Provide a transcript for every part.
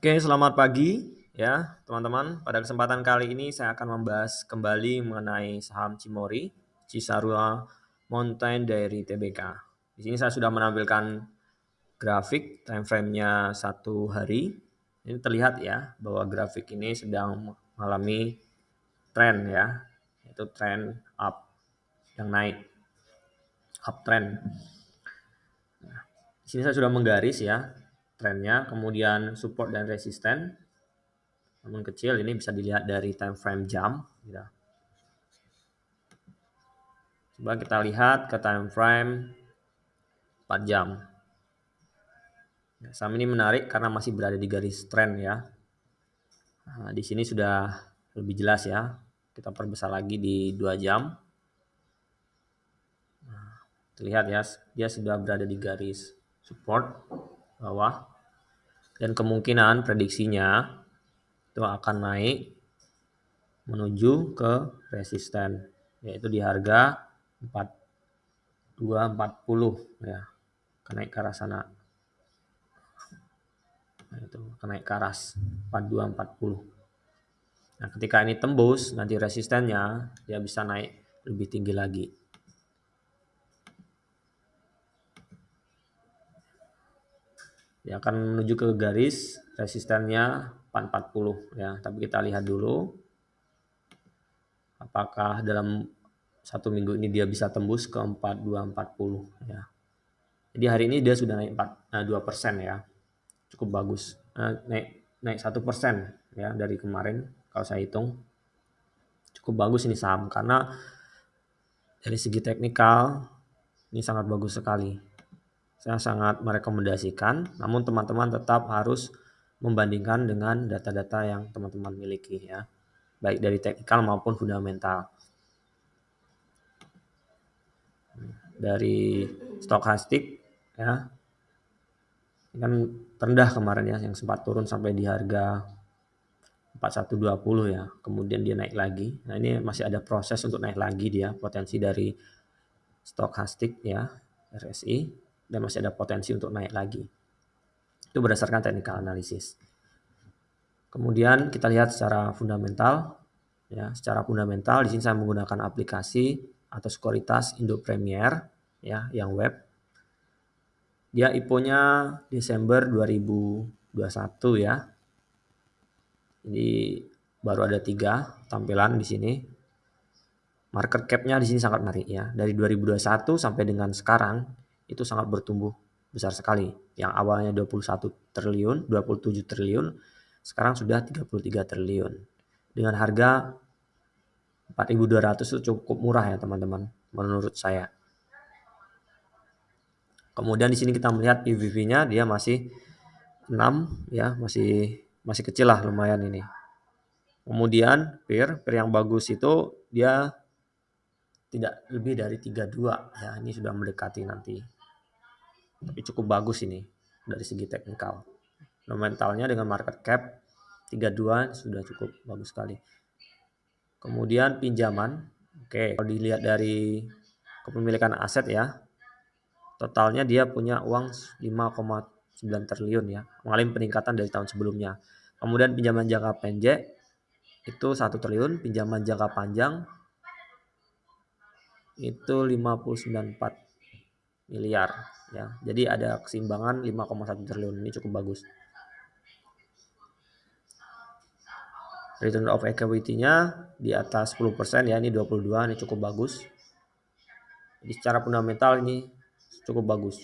Oke, selamat pagi ya teman-teman. Pada kesempatan kali ini saya akan membahas kembali mengenai saham Cimori, Cisarua Mountain Dairy Tbk. Di sini saya sudah menampilkan grafik time frame-nya satu hari. Ini terlihat ya bahwa grafik ini sedang mengalami tren ya, yaitu tren up yang naik, uptrend. Nah, di sini saya sudah menggaris ya trennya, kemudian support dan resisten. Namun kecil ini bisa dilihat dari time frame jam. Ya. Coba kita lihat ke time frame 4 jam. Ya, saham ini menarik karena masih berada di garis trend ya. Nah, di sini sudah lebih jelas ya. Kita perbesar lagi di 2 jam. Nah, terlihat ya, dia sudah berada di garis support bawah dan kemungkinan prediksinya itu akan naik menuju ke resisten yaitu di harga 4240 ya kenaik ke arah sana. Nah, itu kenaik ke arah 4240 nah ketika ini tembus nanti resistennya dia bisa naik lebih tinggi lagi ya akan menuju ke garis resistennya 440 ya. Tapi kita lihat dulu apakah dalam satu minggu ini dia bisa tembus ke 4240 ya. Jadi hari ini dia sudah naik 4, nah 2 persen ya. Cukup bagus. Nah, naik naik satu persen ya dari kemarin kalau saya hitung. Cukup bagus ini saham karena dari segi teknikal ini sangat bagus sekali saya sangat merekomendasikan, namun teman-teman tetap harus membandingkan dengan data-data yang teman-teman miliki ya, baik dari teknikal maupun fundamental. Dari stokastik ya, ini kan rendah kemarin ya, yang sempat turun sampai di harga 4120 ya, kemudian dia naik lagi. Nah ini masih ada proses untuk naik lagi dia, potensi dari stokastik ya, RSI dan masih ada potensi untuk naik lagi. Itu berdasarkan technical analysis. Kemudian kita lihat secara fundamental, ya, secara fundamental di sini saya menggunakan aplikasi atau sekuritas Indo Premier, ya, yang web. Dia IPO-nya Desember 2021 ya. Jadi baru ada tiga tampilan di sini. Market cap-nya di sini sangat menarik ya. Dari 2021 sampai dengan sekarang itu sangat bertumbuh besar sekali. Yang awalnya 21 triliun, 27 triliun, sekarang sudah 33 triliun. Dengan harga 4.200 itu cukup murah ya teman-teman, menurut saya. Kemudian di sini kita melihat PVV-nya dia masih 6 ya, masih masih kecil lah lumayan ini. Kemudian PIR, PIR yang bagus itu dia tidak lebih dari 32 ya, ini sudah mendekati nanti tapi cukup bagus ini dari segi teknikal. Fundamentalnya dengan market cap 32 sudah cukup bagus sekali. Kemudian pinjaman. Oke, kalau dilihat dari kepemilikan aset ya. Totalnya dia punya uang 5,9 triliun ya. Mengalami peningkatan dari tahun sebelumnya. Kemudian pinjaman jangka pendek itu 1 triliun, pinjaman jangka panjang itu 594 miliar ya. Jadi ada keseimbangan 5,1 triliun ini cukup bagus. Return of equity-nya di atas 10% ya, ini 22, ini cukup bagus. Jadi secara fundamental ini cukup bagus.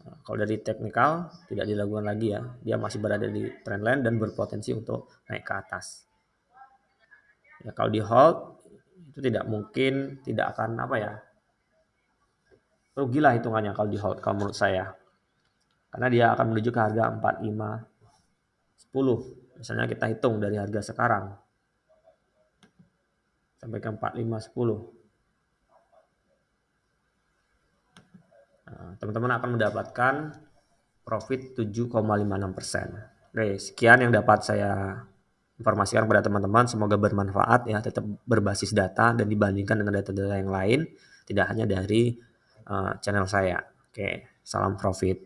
Nah, kalau dari teknikal tidak dilakukan lagi ya, dia masih berada di trendline dan berpotensi untuk naik ke atas. Ya kalau di hold itu tidak mungkin tidak akan apa ya rugilah hitungannya kalau di hold kalau menurut saya. Karena dia akan menuju ke harga 45 10. Misalnya kita hitung dari harga sekarang sampai ke 45 10. Nah, teman-teman akan mendapatkan profit 7,56%. Oke, sekian yang dapat saya informasikan kepada teman-teman. Semoga bermanfaat ya, tetap berbasis data dan dibandingkan dengan data-data yang lain, tidak hanya dari uh, channel saya. Oke, salam profit.